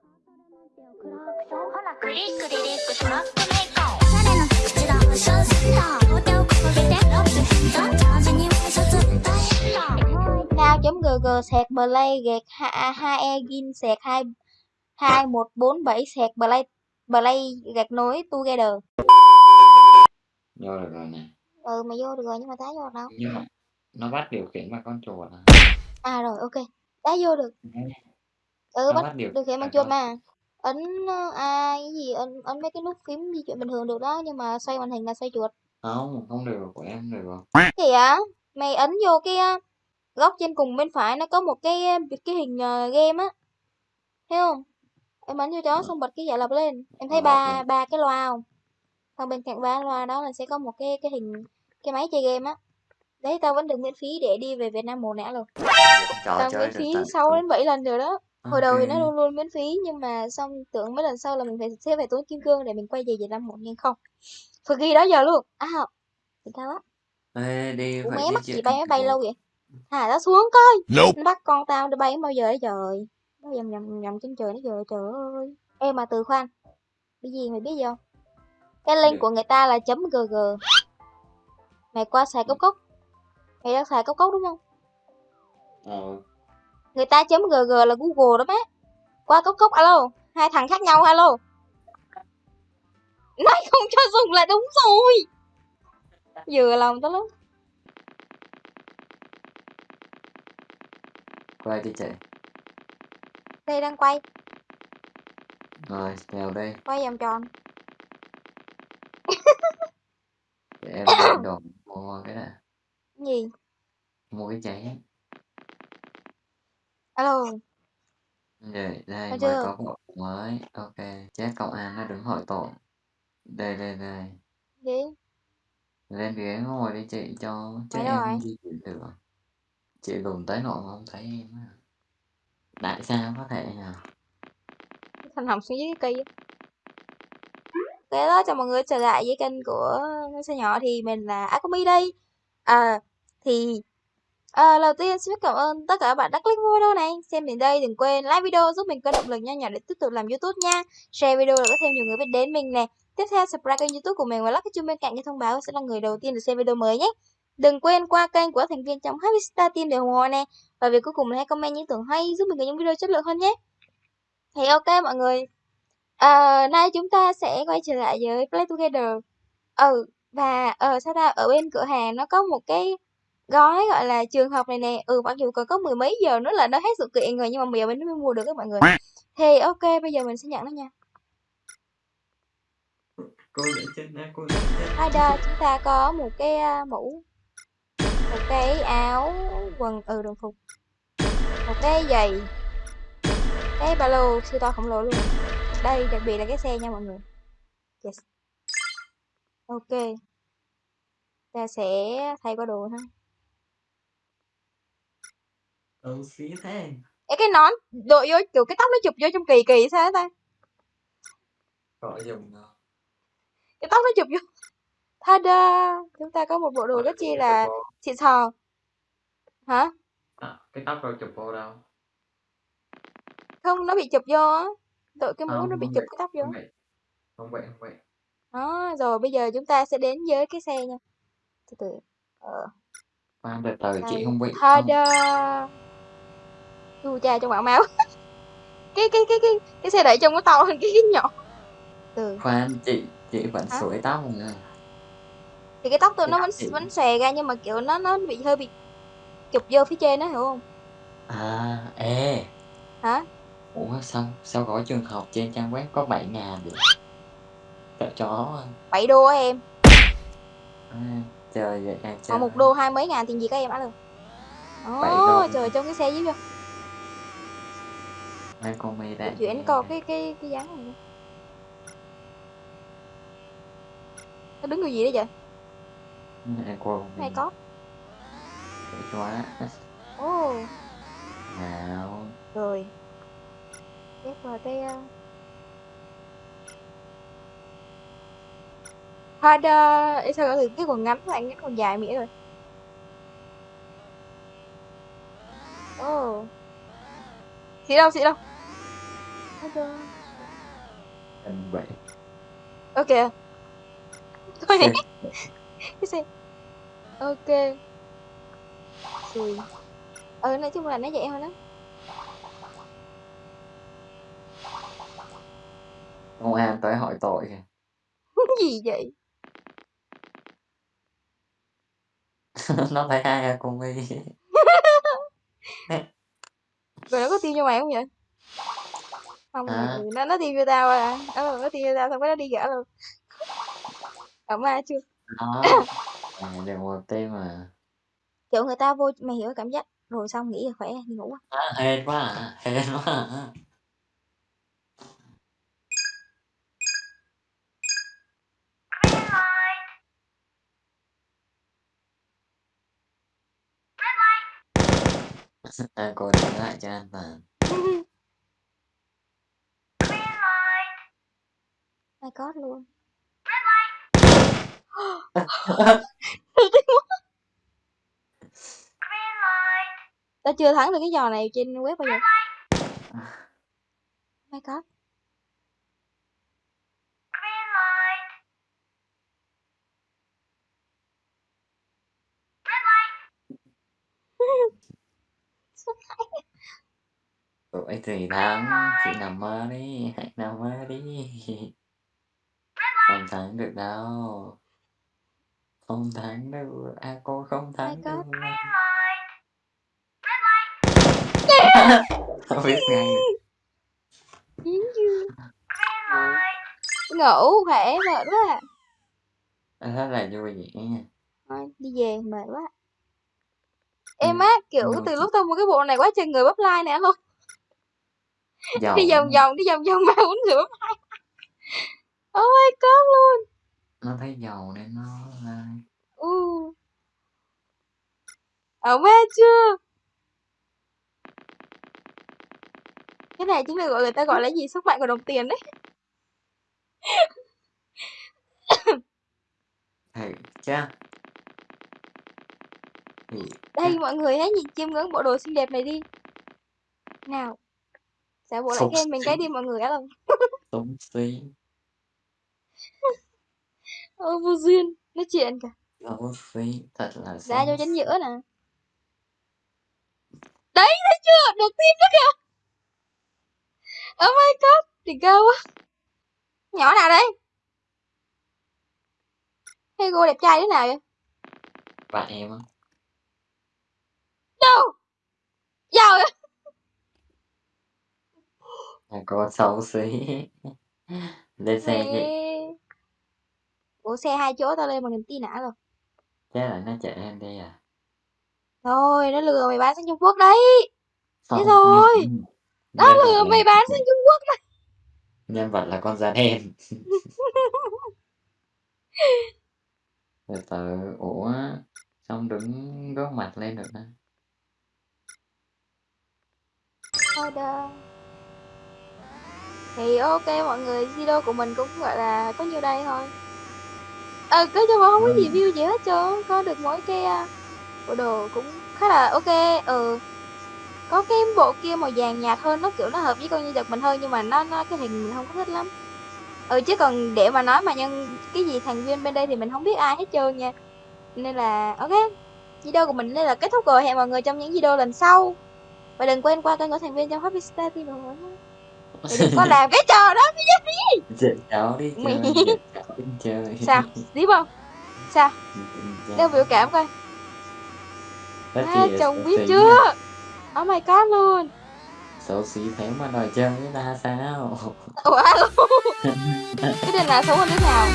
ほらクリックリリックトラックメーカーおしゃれな口だファッションセンター両手を掲げてラップ変だジャージにワイシャツ大変だ Now.gg sạc play gạt 2e gin sạc 2 2147 sạc play play gạt nối together. vô được rồi nè Ừ mày vô được rồi nhưng mà tá vô được đâu. nhưng mà nó bắt điều khiển bằng con chuột à À rồi ok. Tá vô được. Ừ nó bắt bắt điều được hiện bằng bằng chuột con mà. Ấn ờ, à cái gì ấn ấn mấy cái nút phím di chuyển bình thường được đó nhưng mà xoay màn hình là xoay chuột. không không được của em được rồi Thì á, mày ấn vô cái ờ, góc trên cùng bên phải nó có một cái ờ, cái hình ờ, game á. Thấy không? Em ấn vô đó xong bật cái giả lập lên. Em thấy Ờ, ba ok. ba cái loa không? Xong bên cạnh ba loa đó là sẽ có một cái cái hình cái máy chơi game á. Đấy tao vẫn được miễn phí để đi về Việt Nam một nẻ luôn. trò Tao chơi miễn được phí tận 6 đến 7 lần rồi đó. Hồi đầu thì nó Ok. luôn luôn miễn phí nhưng mà xong tưởng mấy lần sau là mình phải sẽ phải tốn kim cương để mình quay về Việt Nam một nhưng không. Phải ghi đó giờ luôn. À, thì tao á. Ê, đi Ủa phải mé mắc gì bay máy bay lâu vậy? Thả nó xuống coi. Nope. Nó bắt con tao để bay bao giờ đấy trời. Nó nhầm nhầm nhầm trên trời nó giờ trời ơi. Ê mà từ khoan. Cái gì mày biết gì không? Cái link Được. của người ta là chấm .gg. Mày qua xài cốc cốc. Mày đang xài cốc cốc đúng không? ờ Người ta chấm .gg là Google đó má. Qua cốc cốc alo. Hai thằng khác nhau alo. Nói không cho dùng là đúng rồi. Vừa lòng tao lắm. quay đi chị Đây đang quay. rồi vào đây Quay vòng tròn. để em đồ mua cái này gì? mua cái cháy Alo. đây đây Thấy mới chưa? có bộ mới ok chết công an nó đứng hỏi tội đây đây đây Gì? lên ghế ngồi đi chị cho đâu em rồi? di chuyển được chị lùn tới nỗi mà không thấy em á tại sao có thể nhỉ Thằng Hồng xuống dưới cái cây. Thế đó cho mọi người trở lại với kênh của ngôi sao nhỏ thì mình là Akumi đây. À thì à, đầu tiên xin cảm ơn tất cả các bạn đã click video này. Xem đến đây đừng quên like video giúp mình có động lực nha nhỏ để tiếp tục làm YouTube nha. Share video để có thêm nhiều người biết đến mình nè. Tiếp theo subscribe kênh YouTube của mình và lắc cái chuông bên cạnh để thông báo sẽ là người đầu tiên được xem video mới nhé. Đừng quên qua kênh của thành viên trong Happy Star Team để ủng hộ nè. Và việc cuối cùng là hãy comment những tưởng hay giúp mình có những video chất lượng hơn nhé. Thì ok mọi người. À, nay chúng ta sẽ quay trở lại với Play Together. Ừ, và ở sao ta ở bên cửa hàng nó có một cái gói gọi là trường học này nè. Ừ, mặc dù còn có mười mấy giờ nữa là nó hết sự kiện rồi nhưng mà bây giờ mình mới mua được các mọi người. Thì ok, bây giờ mình sẽ nhận nó nha. cô trên đây cô để trên Ở đây chúng ta có một cái mũ, một cái áo, quần, ừ đồng phục, một cái giày, cái ba lô siêu to khổng lồ luôn. Đây đặc biệt là cái xe nha mọi người. Yes. Ok. Ta sẽ thay qua đồ ha. Ừ xí thế Ê, cái nón đội vô kiểu cái tóc nó chụp vô trong kỳ kỳ sao á ta? gọi dùng ờ, Cái tóc nó chụp vô. Tada! Chúng ta có một bộ đồ gọi rất chi là xịn sò. Hả? à, cái tóc đâu chụp vô đâu Không, nó bị chụp vô á. Đội cái mũ không nó bị không chụp vậy cái tóc vô. không vậy không vậy không vậy Đó, rồi bây giờ chúng ta sẽ đến với cái xe nha. Từ từ. Ờ, khoan từ từ chị đây. không bị không Tada! Chu cha trong bảng máu. cái cái cái cái cái xe đẩy trông nó to hơn cái cái nhỏ. Từ khoan chị chị vẫn Hả? sủi tóc rồi thì cái tóc tôi nó vẫn vẫn xòe ra nhưng mà kiểu nó nó bị hơi bị chụp vô phía trên đó hiểu không? à ê Hả? ủa sao sao gói trường học trên trang web có 7 ngàn vậy sợ chó à. Bảy đô á em. à trời vậy em Mà chơi một đô hai mấy ngàn tiền gì các em ăn được. Ồ, trời trong cái xe dưới vô. Hai con Để đại chuyển coi cái cái cái dáng này. Nó đứng người gì đấy vậy? hai con Này có. quá Ồ, nào rồi. Ghép vào cái uh... Hada, Ê, sao cái cái quần ngắn lại ngắn quần dài mỉa rồi. Ồ. Xị đâu, xị đâu. Order. Cần vậy. Ok. Thôi nè. Cái xe. Ok. Xùi. Ừ, nói chung là nó vậy thôi đó. Công an tới hỏi tội kìa. Gì vậy? Nó thấy hai Akumi. Rồi nó có tim cho mày không vậy? Không, Hả? ừ, nó nó tim cho tao à. Ờ, nó tim cho tao xong cái nó đi gã luôn. Ở ma chưa? Đó. À, được một tim mà. Kiểu người ta vô mày hiểu cảm giác rồi xong nghỉ là khỏe đi ngủ. á. À, hên quá à. Hên quá à. À, cô lại cho an toàn. My god luôn. Tao chưa thắng được cái trò này trên web bao giờ. My god. Tuổi thì thắng, chị nằm mơ đi, hãy nằm mơ đi. Không thắng được đâu. Không thắng được, à cô không thắng được. Không biết ngay. Chưa? Ngủ khỏe mệt quá à. À, Rất là vui vẻ. Thôi đi về mệt quá. Ừ, Em á kiểu mà từ lúc tao mua cái bộ này quá trời người bắp like nè luôn. giàu Đi vòng vòng đi vòng vòng ba bốn người bắp like. Oh my god luôn. nó thấy giàu nên nó là Ừ. Ở ma chưa? Cái này chính là gọi người ta gọi là gì sức mạnh của đồng tiền đấy. thầy cha Đây mọi người hãy nhìn chiêm ngưỡng bộ đồ xinh đẹp này đi. Nào. Giả bộ lại khen mình cái đi mọi người á không? sống xí Ờ, vô duyên. Nói chuyện cả. xấu xí thật là Ra chính xí. giữa nè. Đấy, thấy chưa? Được tim đó kìa. Oh my god. Đỉnh cao quá. Nhỏ nào đây? Hay cô đẹp trai thế nào vậy? bạn em á Đâu? Giàu vậy? là cô xấu xí lên xe Mẹ. Ủa xe hai chỗ tao lên bằng niềm tin nã rồi. chắc là nó chở em đi à Thôi, nó lừa mày bán sang Trung Quốc đấy. không rồi. nhân, Nó nhân vật lừa là mày bán sang Trung Quốc đấy. nhân vật là con da đen từ từ ủa xong đứng gớt mặt lên được nè Order. Thì ok mọi người, video của mình cũng gọi là có nhiêu đây thôi. Ờ, cứ cho mà không có Ừ. review gì hết trơn, có được mỗi cái à, bộ đồ cũng khá là ok. Ừ. Có cái bộ kia màu vàng nhạt hơn, nó kiểu nó hợp với con nhân vật mình hơn nhưng mà nó nó cái hình mình không có thích lắm. Ừ chứ còn để mà nói mà nhân cái gì thành viên bên đây thì mình không biết ai hết trơn nha. Nên là ok. Video của mình đây là kết thúc rồi. Hẹn mọi người trong những video lần sau. Và đừng quên qua kênh của thành viên trong Happy Star TV mọi người đừng có làm cái trò đó dẫn cháu đi chơi dẫn cháu đi chơi Sao? Tiếp không? Sao? Dẫn cháu. Đeo biểu cảm coi. À, là chồng biết chưa? Oh my god luôn. xấu xí thế mà đòi chơi với ta sao alo. Cái này là xấu hơn đứa nào?